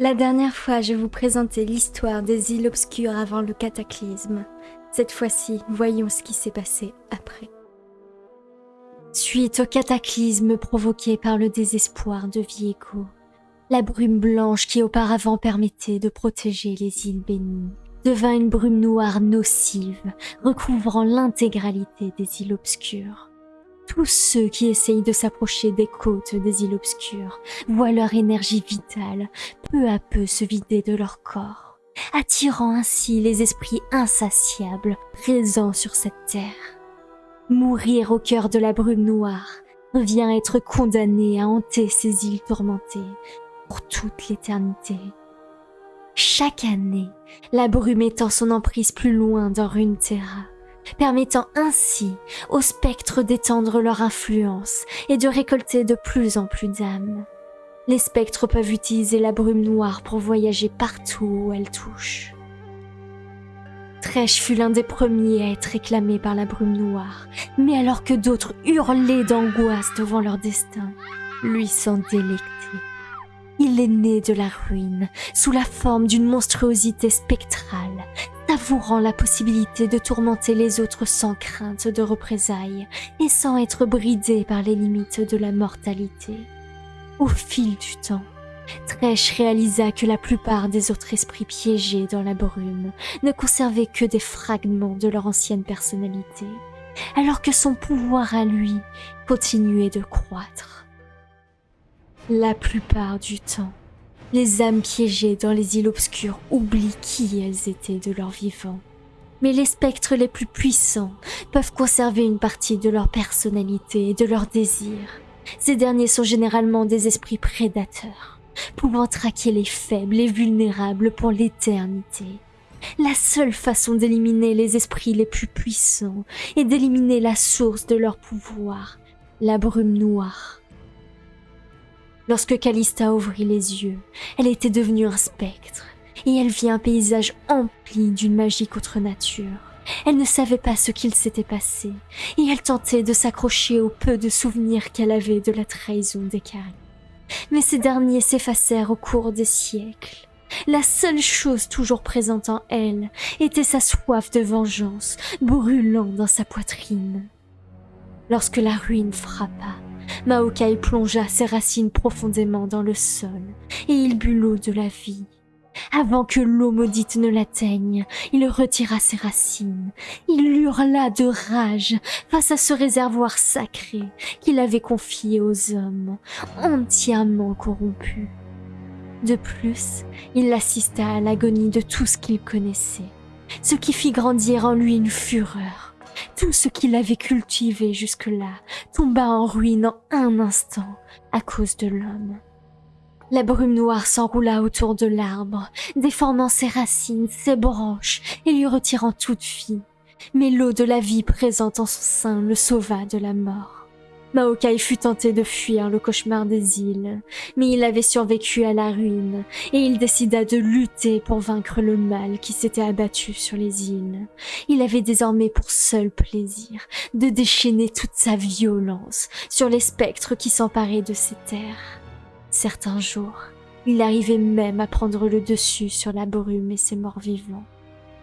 La dernière fois, je vous présentais l'histoire des îles obscures avant le cataclysme. Cette fois-ci, voyons ce qui s'est passé après. Suite au cataclysme provoqué par le désespoir de Viego, la brume blanche qui auparavant permettait de protéger les îles bénies devint une brume noire nocive, recouvrant l'intégralité des îles obscures. Tous ceux qui essayent de s'approcher des côtes des îles obscures voient leur énergie vitale peu à peu se vider de leur corps, attirant ainsi les esprits insatiables présents sur cette terre. Mourir au cœur de la brume noire revient être condamné à hanter ces îles tourmentées pour toute l'éternité. Chaque année, la brume étend son emprise plus loin dans Runeterra, permettant ainsi aux spectres d'étendre leur influence et de récolter de plus en plus d'âmes. Les spectres peuvent utiliser la brume noire pour voyager partout où elle touche. Tresh fut l'un des premiers à être réclamé par la brume noire, mais alors que d'autres hurlaient d'angoisse devant leur destin, lui s'en délectait. Il est né de la ruine, sous la forme d'une monstruosité spectrale, savourant la possibilité de tourmenter les autres sans crainte de représailles et sans être bridé par les limites de la mortalité. Au fil du temps, Tresh réalisa que la plupart des autres esprits piégés dans la brume ne conservaient que des fragments de leur ancienne personnalité, alors que son pouvoir à lui continuait de croître. La plupart du temps, les âmes piégées dans les îles obscures oublient qui elles étaient de leur vivant. Mais les spectres les plus puissants peuvent conserver une partie de leur personnalité et de leurs désirs. Ces derniers sont généralement des esprits prédateurs, pouvant traquer les faibles et vulnérables pour l'éternité. La seule façon d'éliminer les esprits les plus puissants est d'éliminer la source de leur pouvoir, la brume noire. Lorsque Calista ouvrit les yeux, elle était devenue un spectre, et elle vit un paysage empli d'une magie contre nature. Elle ne savait pas ce qu'il s'était passé, et elle tentait de s'accrocher au peu de souvenirs qu'elle avait de la trahison des. Mais ces derniers s'effacèrent au cours des siècles. La seule chose toujours présente en elle était sa soif de vengeance, brûlant dans sa poitrine. Lorsque la ruine frappa, Maokai plongea ses racines profondément dans le sol et il but l'eau de la vie. Avant que l'eau maudite ne l'atteigne, il retira ses racines. Il hurla de rage face à ce réservoir sacré qu'il avait confié aux hommes, entièrement corrompu. De plus, il assista à l'agonie de tout ce qu'il connaissait, ce qui fit grandir en lui une fureur tout ce qu'il avait cultivé jusque-là tomba en ruine en un instant à cause de l'homme. La brume noire s'enroula autour de l'arbre, déformant ses racines, ses branches et lui retirant toute vie. Mais l'eau de la vie présente en son sein le sauva de la mort. Maokai fut tenté de fuir le cauchemar des îles, mais il avait survécu à la ruine, et il décida de lutter pour vaincre le mal qui s'était abattu sur les îles. Il avait désormais pour seul plaisir de déchaîner toute sa violence sur les spectres qui s'emparaient de ces terres. Certains jours, il arrivait même à prendre le dessus sur la brume et ses morts vivants.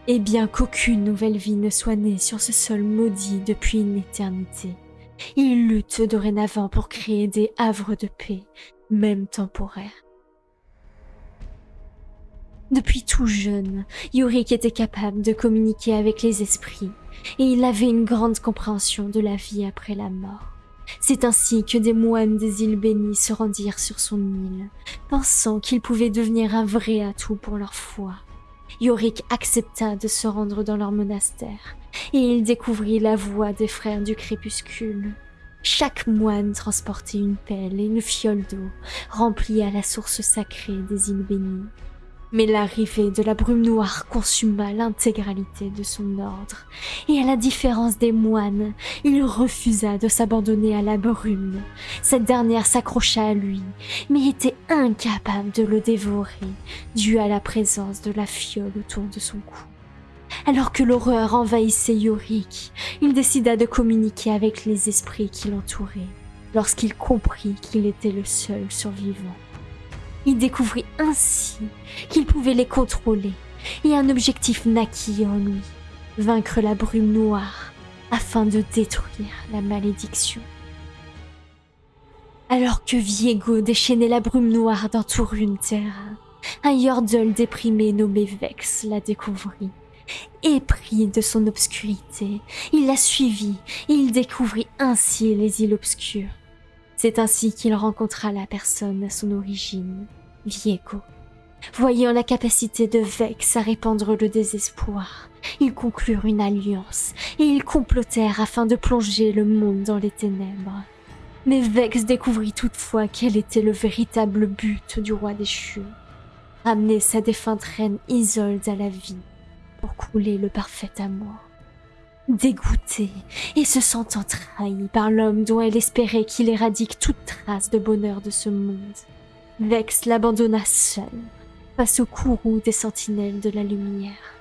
Et bien qu'aucune nouvelle vie ne soit née sur ce sol maudit depuis une éternité, il lutte dorénavant pour créer des havres de paix, même temporaires. Depuis tout jeune, Yorick était capable de communiquer avec les esprits, et il avait une grande compréhension de la vie après la mort. C'est ainsi que des moines des îles bénies se rendirent sur son île, pensant qu'il pouvait devenir un vrai atout pour leur foi. Yorick accepta de se rendre dans leur monastère, et il découvrit la voie des frères du crépuscule. Chaque moine transportait une pelle et une fiole d'eau, remplie à la source sacrée des îles bénies. Mais l'arrivée de la brume noire consuma l'intégralité de son ordre, et à la différence des moines, il refusa de s'abandonner à la brume. Cette dernière s'accrocha à lui, mais était incapable de le dévorer, dû à la présence de la fiole autour de son cou. Alors que l'horreur envahissait Yorick, il décida de communiquer avec les esprits qui l'entouraient, lorsqu'il comprit qu'il était le seul survivant. Il découvrit ainsi qu'il pouvait les contrôler, et un objectif naquit en lui, vaincre la brume noire afin de détruire la malédiction. Alors que Viego déchaînait la brume noire dans Runeterra, un Yordle déprimé nommé Vex la découvrit. Épris de son obscurité, il la suivit et il découvrit ainsi les îles obscures. C'est ainsi qu'il rencontra la personne à son origine, Viego. Voyant la capacité de Vex à répandre le désespoir, ils conclurent une alliance et ils complotèrent afin de plonger le monde dans les ténèbres. Mais Vex découvrit toutefois quel était le véritable but du roi déchu. Ramener sa défunte reine Isolde à la vie pour couler le parfait amour. Dégoûtée et se sentant trahie par l'homme dont elle espérait qu'il éradique toute trace de bonheur de ce monde, Vex l'abandonna seule face au courroux des sentinelles de la lumière.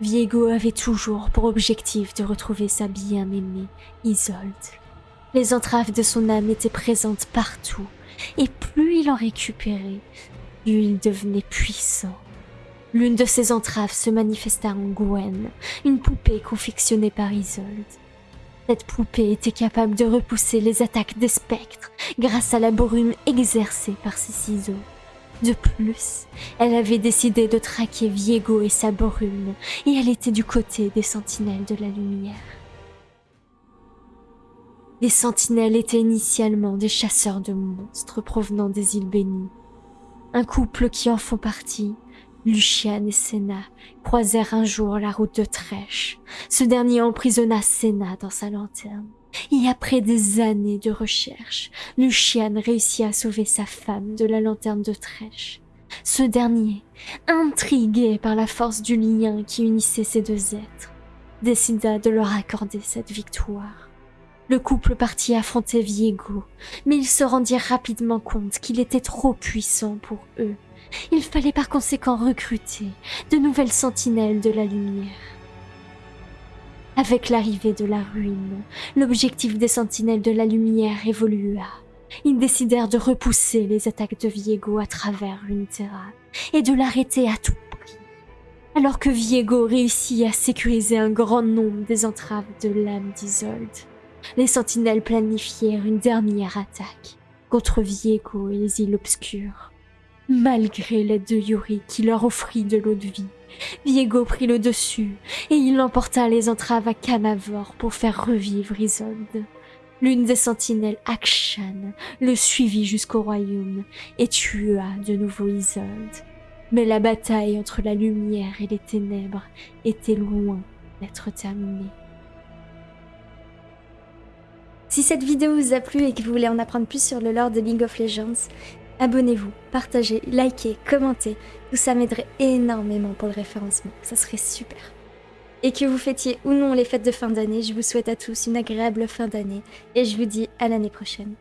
Viego avait toujours pour objectif de retrouver sa bien-aimée, Isolde. Les entraves de son âme étaient présentes partout, et plus il en récupérait, plus il devenait puissant. L'une de ses entraves se manifesta en Gwen, une poupée confectionnée par Isolde. Cette poupée était capable de repousser les attaques des spectres grâce à la brume exercée par ses ciseaux. De plus, elle avait décidé de traquer Viego et sa brume, et elle était du côté des sentinelles de la lumière. Les sentinelles étaient initialement des chasseurs de monstres provenant des îles bénies. Un couple qui en font partie, Luciane et Senna, croisèrent un jour la route de Trèche. Ce dernier emprisonna Senna dans sa lanterne. Et après des années de recherche, Luciane réussit à sauver sa femme de la lanterne de Trèche. Ce dernier, intrigué par la force du lien qui unissait ces deux êtres, décida de leur accorder cette victoire. Le couple partit affronter Viego, mais ils se rendirent rapidement compte qu'il était trop puissant pour eux. Il fallait par conséquent recruter de nouvelles sentinelles de la lumière. Avec l'arrivée de la ruine, l'objectif des sentinelles de la lumière évolua. Ils décidèrent de repousser les attaques de Viego à travers Runeterra et de l'arrêter à tout prix. Alors que Viego réussit à sécuriser un grand nombre des entraves de l'âme d'Isolde, les sentinelles planifièrent une dernière attaque contre Viego et les îles obscures. Malgré l'aide de Yuri qui leur offrit de l'eau de vie, Viego prit le dessus et il emporta les entraves à Canavor pour faire revivre Isolde. L'une des sentinelles, Akshan, le suivit jusqu'au royaume et tua de nouveau Isolde. Mais la bataille entre la lumière et les ténèbres était loin d'être terminée. Si cette vidéo vous a plu et que vous voulez en apprendre plus sur le lore de League of Legends, abonnez-vous, partagez, likez, commentez. Tout ça m'aiderait énormément pour le référencement. Ça serait super. Et que vous fêtiez ou non les fêtes de fin d'année, je vous souhaite à tous une agréable fin d'année et je vous dis à l'année prochaine.